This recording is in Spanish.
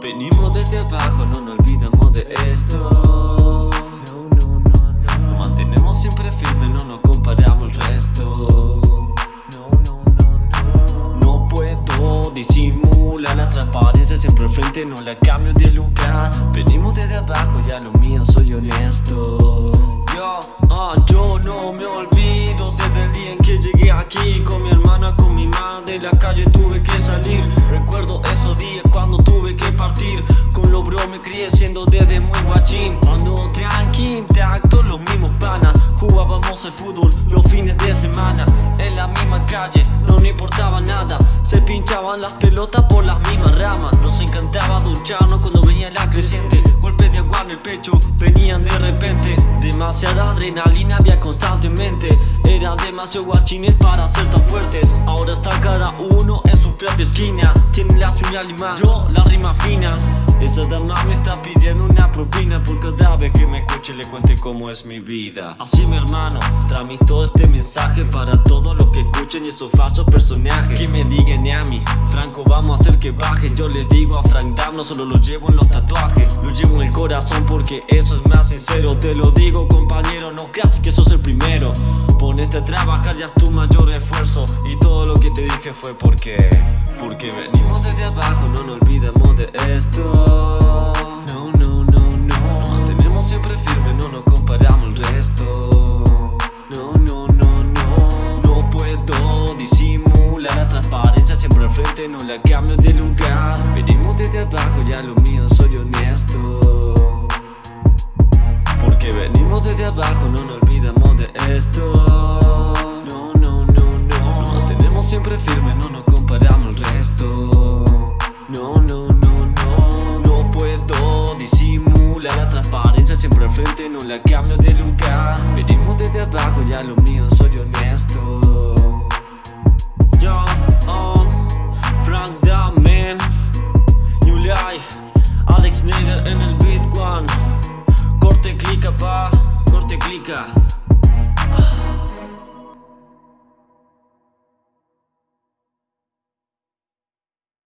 Venimos desde abajo, no nos olvidamos de esto. No, no, no, no Nos mantenemos siempre firmes, no nos comparamos el resto. No, puedo disimular la transparencia Siempre al frente, no la cambio de lugar. Venimos desde abajo, ya lo mío soy honesto. Yo, ah, yo no me olvido desde el día en que llegué aquí. Con mi hermana, con mi madre, la calle tuve que salir. Recuerdo esos días cuando me crié siendo desde muy guachín. Ando tranqui, intacto, los mismos panas. Jugábamos el fútbol los fines de semana. En la misma calle, no nos importaba nada. Se pinchaban las pelotas por las mismas ramas. Nos encantaba ducharnos cuando venía la creciente. Golpes de agua en el pecho, repente Demasiada adrenalina había constantemente. Eran demasiado guachines para ser tan fuertes. Ahora está cada uno en su propia esquina. Tiene las uñas limadas, yo las rimas finas. Esa dama me está pidiendo una propina Por cada vez que me escuche le cuente cómo es mi vida. Así mi hermano, tramito este mensaje Para todos escuchen esos falsos personajes. Que me digan a mí, Franco vamos a hacer que baje Yo le digo a Frank Dam, no solo lo llevo en los tatuajes Lo llevo en el corazón porque eso es más sincero. Te lo digo compañero, no creas que sos el primero. Ponete a trabajar, ya es tu mayor esfuerzo. Y todo lo que te dije fue porque Porque venimos desde abajo, no No la cambio de lugar. Venimos desde abajo, ya lo mío soy honesto. Porque venimos desde abajo, no nos olvidamos de esto. No, no, no, no Nos mantenemos siempre firmes, no nos comparamos el resto. No, no, no, no. No puedo disimular la transparencia Siempre al frente, no la cambio de lugar. Venimos desde abajo, ya lo mío soy honesto Alex Nader en el one Corte clica pa, corte clica